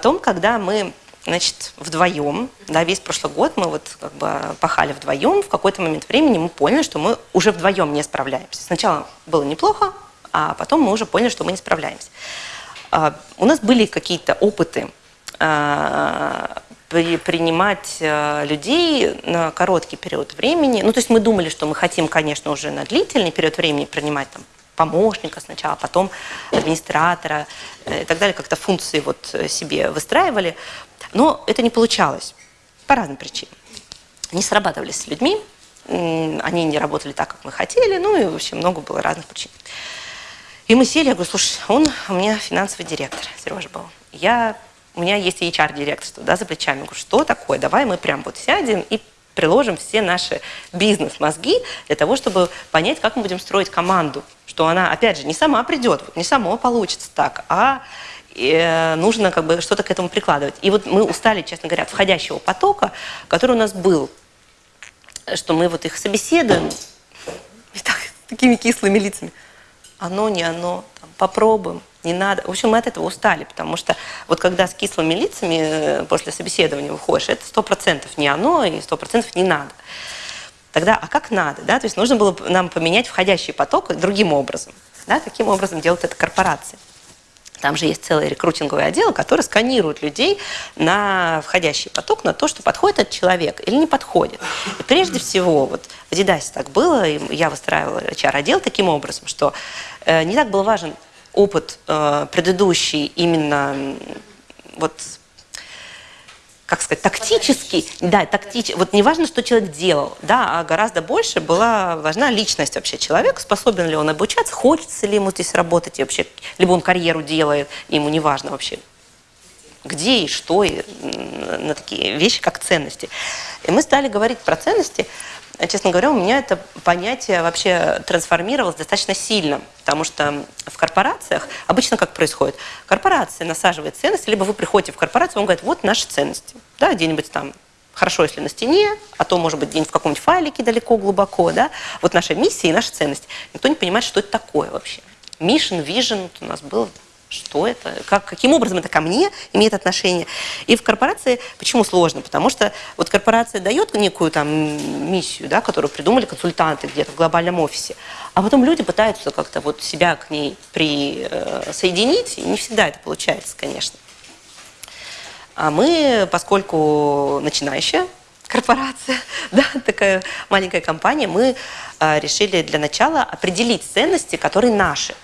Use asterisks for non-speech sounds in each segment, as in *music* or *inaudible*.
Потом, когда мы значит, вдвоем, да, весь прошлый год мы вот как бы пахали вдвоем, в какой-то момент времени мы поняли, что мы уже вдвоем не справляемся. Сначала было неплохо, а потом мы уже поняли, что мы не справляемся. А, у нас были какие-то опыты а, принимать а, людей на короткий период времени. Ну, то есть мы думали, что мы хотим, конечно, уже на длительный период времени принимать там помощника сначала, потом администратора э, и так далее, как-то функции вот себе выстраивали. Но это не получалось по разным причинам. Не срабатывались с людьми, они не работали так, как мы хотели, ну и вообще много было разных причин. И мы сели, я говорю, слушай, он у меня финансовый директор, Сережа был. Я, у меня есть HR-директорство, да, за плечами. Я говорю, что такое? Давай мы прям вот сядем и приложим все наши бизнес-мозги для того, чтобы понять, как мы будем строить команду. Что она, опять же, не сама придет, не само получится так, а Э, нужно как бы что-то к этому прикладывать. И вот мы устали, честно говоря, от входящего потока, который у нас был, что мы вот их собеседуем и так, такими кислыми лицами. Оно, не оно, там, попробуем, не надо. В общем, мы от этого устали, потому что вот когда с кислыми лицами э, после собеседования выходишь, это сто процентов не оно и сто процентов не надо. Тогда, а как надо? Да? То есть нужно было нам поменять входящий поток другим образом. Да? Таким образом делают это корпорации. Там же есть целый рекрутинговый отдел, который сканирует людей на входящий поток, на то, что подходит этот человек или не подходит. И прежде всего, вот в Дидасе так было, и я выстраивала HR-отдел таким образом, что э, не так был важен опыт э, предыдущий именно вот как сказать, тактический, да, тактич, вот не важно, что человек делал, да, а гораздо больше была важна личность вообще человека, способен ли он обучаться, хочется ли ему здесь работать, и вообще, либо он карьеру делает, ему не важно вообще, где и что, и на такие вещи, как ценности. И мы стали говорить про ценности, честно говоря, у меня это понятие вообще трансформировалось достаточно сильно, потому что в корпорациях обычно как происходит? Корпорация насаживает ценности, либо вы приходите в корпорацию, он говорит, вот наши ценности, да, где-нибудь там хорошо, если на стене, а то, может быть, где-нибудь в каком-нибудь файлике далеко, глубоко, да, вот наша миссия и наши ценности. Никто не понимает, что это такое вообще. Mission, vision у нас было что это, как, каким образом это ко мне имеет отношение. И в корпорации почему сложно? Потому что вот корпорация дает некую там миссию, да, которую придумали консультанты где-то в глобальном офисе, а потом люди пытаются как-то вот себя к ней присоединить, и не всегда это получается, конечно. А мы, поскольку начинающая корпорация, *laughs* да, такая маленькая компания, мы а, решили для начала определить ценности, которые наши.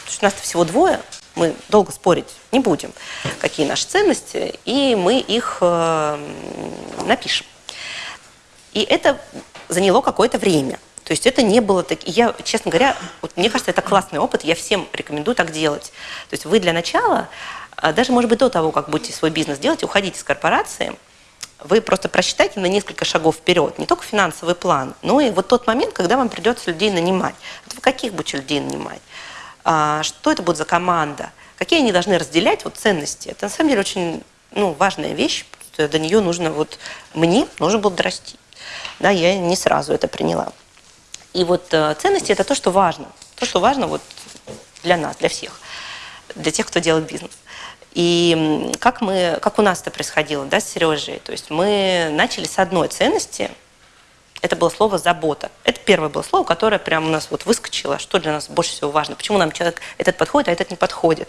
Потому что нас всего двое, мы долго спорить не будем, какие наши ценности, и мы их э, напишем. И это заняло какое-то время. То есть это не было так. Я, честно говоря, вот мне кажется, это классный опыт, я всем рекомендую так делать. То есть вы для начала, а даже, может быть, до того, как будете свой бизнес делать, уходите из корпорации, вы просто просчитайте на несколько шагов вперед, не только финансовый план, но и вот тот момент, когда вам придется людей нанимать. Вот вы каких будете людей нанимать? А, что это будет за команда, какие они должны разделять вот ценности. Это на самом деле очень ну, важная вещь, до нее нужно вот, мне нужно было дорасти. Да, я не сразу это приняла. И вот э, ценности – это то, что важно. То, что важно вот для нас, для всех, для тех, кто делает бизнес. И как, мы, как у нас это происходило да, с Сережей, то есть мы начали с одной ценности – это было слово «забота». Это первое было слово, которое прямо у нас вот выскочило, что для нас больше всего важно, почему нам человек этот подходит, а этот не подходит.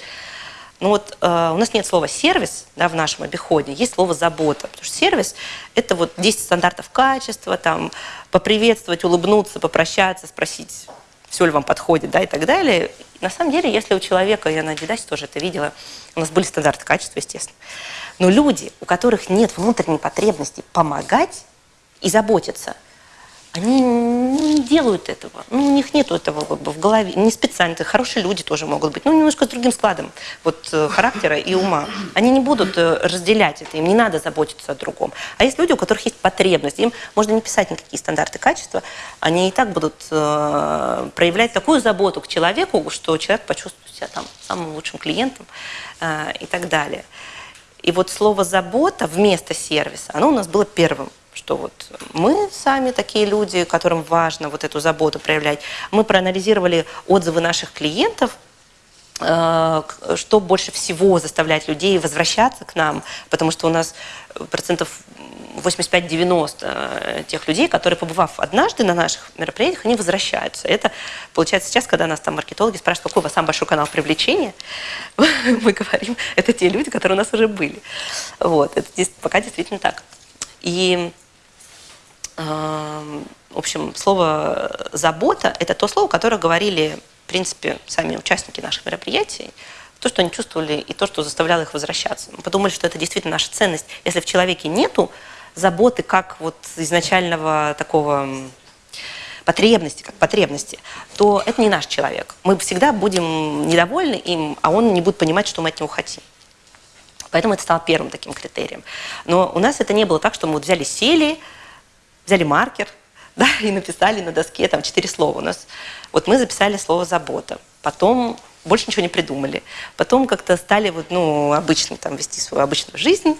Ну вот э, у нас нет слова «сервис» да, в нашем обиходе, есть слово «забота». Потому что сервис – это вот 10 стандартов качества, там, поприветствовать, улыбнуться, попрощаться, спросить, все ли вам подходит, да, и так далее. На самом деле, если у человека, я на Дидасе тоже это видела, у нас были стандарты качества, естественно. Но люди, у которых нет внутренней потребности помогать и заботиться – они не делают этого. Ну, у них нет этого как бы, в голове. Не специально. Это хорошие люди тоже могут быть. Ну, немножко с другим складом вот, э, характера и ума. Они не будут э, разделять это. Им не надо заботиться о другом. А есть люди, у которых есть потребность. Им можно не писать никакие стандарты качества. Они и так будут э, проявлять такую заботу к человеку, что человек почувствует себя там самым лучшим клиентом э, и так далее. И вот слово «забота» вместо сервиса, оно у нас было первым что вот мы сами такие люди, которым важно вот эту заботу проявлять. Мы проанализировали отзывы наших клиентов, э, что больше всего заставляет людей возвращаться к нам, потому что у нас процентов 85-90 тех людей, которые, побывав однажды на наших мероприятиях, они возвращаются. Это получается сейчас, когда нас там маркетологи спрашивают, какой у вас самый большой канал привлечения, *laughs* мы говорим, это те люди, которые у нас уже были. Вот, это пока действительно так. И, э, в общем, слово «забота» – это то слово, которое говорили, в принципе, сами участники наших мероприятий, то, что они чувствовали, и то, что заставляло их возвращаться. Мы подумали, что это действительно наша ценность. Если в человеке нету заботы как вот изначального такого потребности, как потребности, то это не наш человек. Мы всегда будем недовольны им, а он не будет понимать, что мы от него хотим. Поэтому это стало первым таким критерием. Но у нас это не было так, что мы вот взяли, сели, взяли маркер, *laughs* да, и написали на доске там четыре слова. У нас вот мы записали слово «забота». Потом больше ничего не придумали. Потом как-то стали вот, ну, обычно там вести свою обычную жизнь,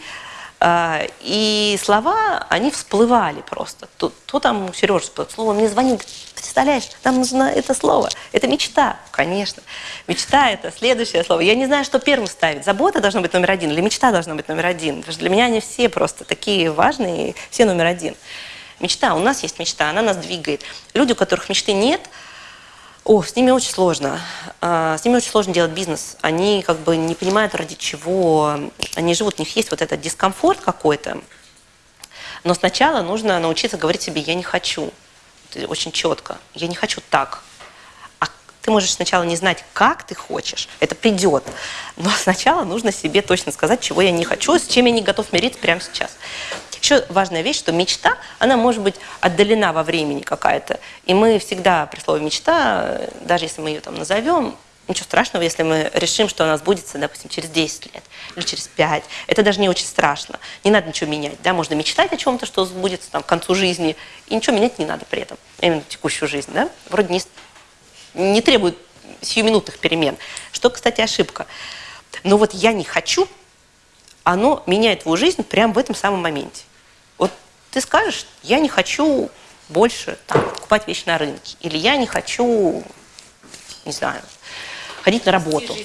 а, и слова, они всплывали просто. То, то там Сережа всплыл, слово мне звонит, представляешь, нам нужно это слово. Это мечта, конечно. Мечта – это следующее слово. Я не знаю, что первым ставить. Забота должна быть номер один или мечта должна быть номер один. Потому что для меня они все просто такие важные, все номер один. Мечта, у нас есть мечта, она нас двигает. Люди, у которых мечты нет – о, с ними очень сложно. А, с ними очень сложно делать бизнес. Они как бы не понимают, ради чего они живут. У них есть вот этот дискомфорт какой-то. Но сначала нужно научиться говорить себе «я не хочу». Очень четко. «Я не хочу так». А ты можешь сначала не знать, как ты хочешь. Это придет. Но сначала нужно себе точно сказать, чего я не хочу, с чем я не готов мириться прямо сейчас. Еще важная вещь, что мечта, она может быть отдалена во времени какая-то. И мы всегда при слове «мечта», даже если мы ее там назовем, ничего страшного, если мы решим, что она сбудется, допустим, через 10 лет или через 5. Это даже не очень страшно. Не надо ничего менять. Да? Можно мечтать о чем-то, что сбудется там, к концу жизни, и ничего менять не надо при этом. Именно текущую жизнь. Да? Вроде не, не требует сиюминутных перемен. Что, кстати, ошибка. Но вот я не хочу, оно меняет твою жизнь прямо в этом самом моменте ты скажешь, я не хочу больше там, покупать вещи на рынке, или я не хочу, не знаю, ходить на работу.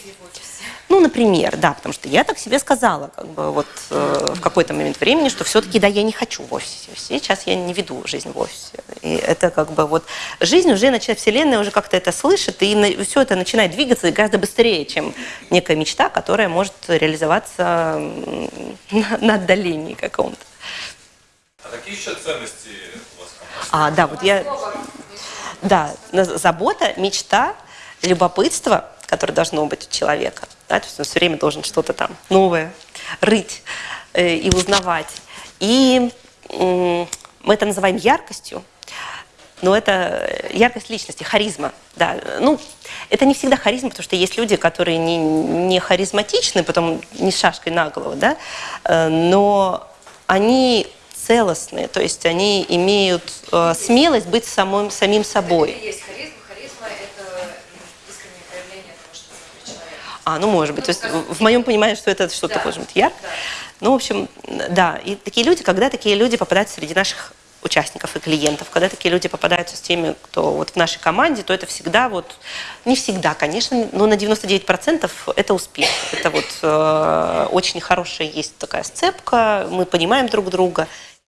Ну, например, да, потому что я так себе сказала, как бы вот э, в какой-то момент времени, что все-таки, да, я не хочу в офисе. Сейчас я не веду жизнь в офисе. И это как бы вот жизнь уже начинает, вселенная уже как-то это слышит, и на, все это начинает двигаться гораздо быстрее, чем некая мечта, которая может реализоваться на, на отдалении каком-то. А какие еще ценности у вас А, да, вот я... Да, забота, мечта, любопытство, которое должно быть у человека. Да, то есть он все время должен что-то там новое рыть э, и узнавать. И э, мы это называем яркостью, но это яркость личности, харизма. Да. Ну, это не всегда харизма, потому что есть люди, которые не, не харизматичны, потом не с шашкой на голову, да, э, но они целостные, то есть они имеют э, смелость быть самым, самим собой. Это есть харизма. Харизма – это искреннее проявление того, что внутри человека. А, ну может быть. Ну, то есть в моем понимании, что это что-то да, может быть ярко. Да. Ну, в общем, да. И такие люди, когда такие люди попадают среди наших участников и клиентов. Когда такие люди попадаются с теми, кто вот в нашей команде, то это всегда вот, не всегда, конечно, но на 99% это успех. Это вот э, очень хорошая есть такая сцепка, мы понимаем друг друга.